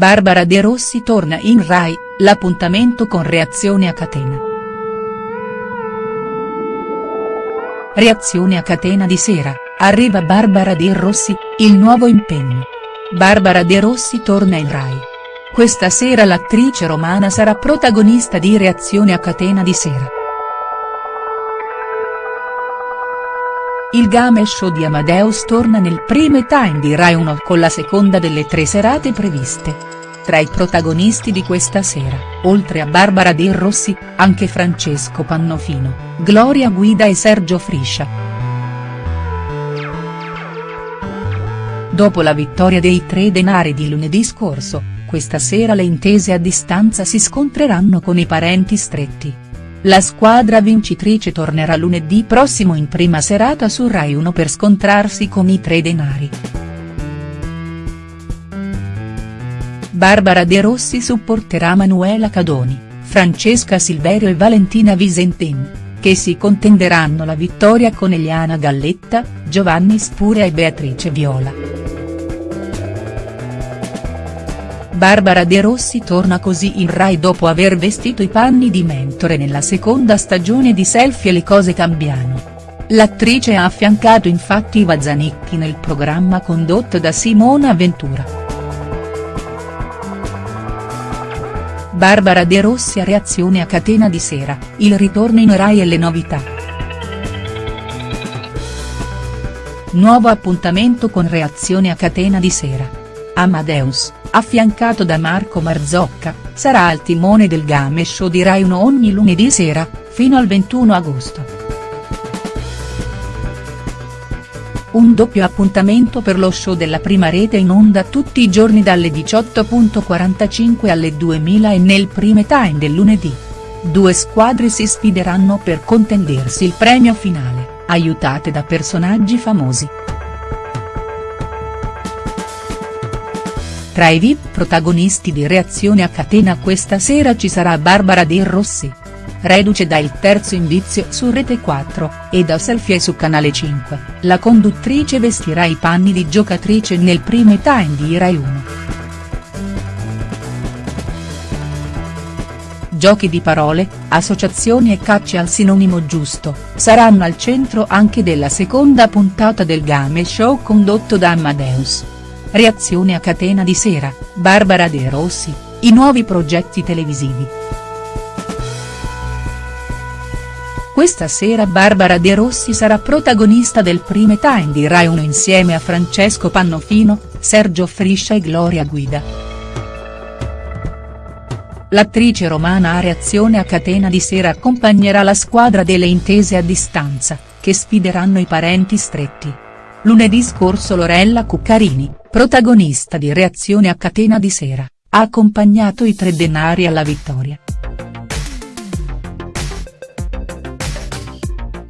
Barbara De Rossi torna in Rai, l'appuntamento con reazione a catena. Reazione a catena di sera, arriva Barbara De Rossi, il nuovo impegno. Barbara De Rossi torna in Rai. Questa sera l'attrice romana sarà protagonista di Reazione a catena di sera. Il game show di Amadeus torna nel prime time di Rai 1 con la seconda delle tre serate previste. Tra i protagonisti di questa sera, oltre a Barbara De Rossi, anche Francesco Pannofino, Gloria Guida e Sergio Friscia. Dopo la vittoria dei tre denari di lunedì scorso, questa sera le intese a distanza si scontreranno con i parenti stretti. La squadra vincitrice tornerà lunedì prossimo in prima serata su Rai 1 per scontrarsi con i tre denari. Barbara De Rossi supporterà Manuela Cadoni, Francesca Silverio e Valentina Visentin, che si contenderanno la vittoria con Eliana Galletta, Giovanni Spuria e Beatrice Viola. Barbara De Rossi torna così in Rai dopo aver vestito i panni di mentore nella seconda stagione di Selfie e le cose cambiano. L'attrice ha affiancato infatti Iva Zanicchi nel programma condotto da Simona Ventura. Barbara De Rossi a reazione a catena di sera, il ritorno in Rai e le novità. Nuovo appuntamento con reazione a catena di sera. Amadeus affiancato da Marco Marzocca, sarà al timone del game show di Rai 1 ogni lunedì sera, fino al 21 agosto. Un doppio appuntamento per lo show della prima rete in onda tutti i giorni dalle 18.45 alle 2000 e nel prime time del lunedì. Due squadre si sfideranno per contendersi il premio finale, aiutate da personaggi famosi. Tra i VIP protagonisti di Reazione a catena questa sera ci sarà Barbara De Rossi. Reduce da Il terzo indizio su Rete 4, e da Selfie su Canale 5, la conduttrice vestirà i panni di giocatrice nel prime time di Rai 1. Giochi di parole, associazioni e cacce al sinonimo giusto, saranno al centro anche della seconda puntata del game show condotto da Amadeus. Reazione a catena di sera, Barbara De Rossi, i nuovi progetti televisivi. Questa sera Barbara De Rossi sarà protagonista del prime time di Rai 1 insieme a Francesco Pannofino, Sergio Friscia e Gloria Guida. L'attrice romana a reazione a catena di sera accompagnerà la squadra delle intese a distanza, che sfideranno i parenti stretti. Lunedì scorso Lorella Cuccarini, protagonista di Reazione a catena di sera, ha accompagnato i tre denari alla vittoria.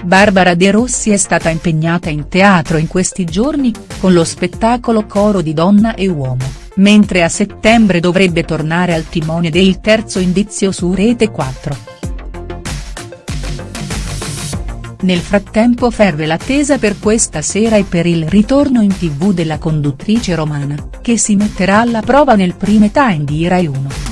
Barbara De Rossi è stata impegnata in teatro in questi giorni, con lo spettacolo Coro di donna e uomo, mentre a settembre dovrebbe tornare al timone del terzo indizio su Rete 4. Nel frattempo ferve l'attesa per questa sera e per il ritorno in tv della conduttrice romana, che si metterà alla prova nel prime time di Rai 1.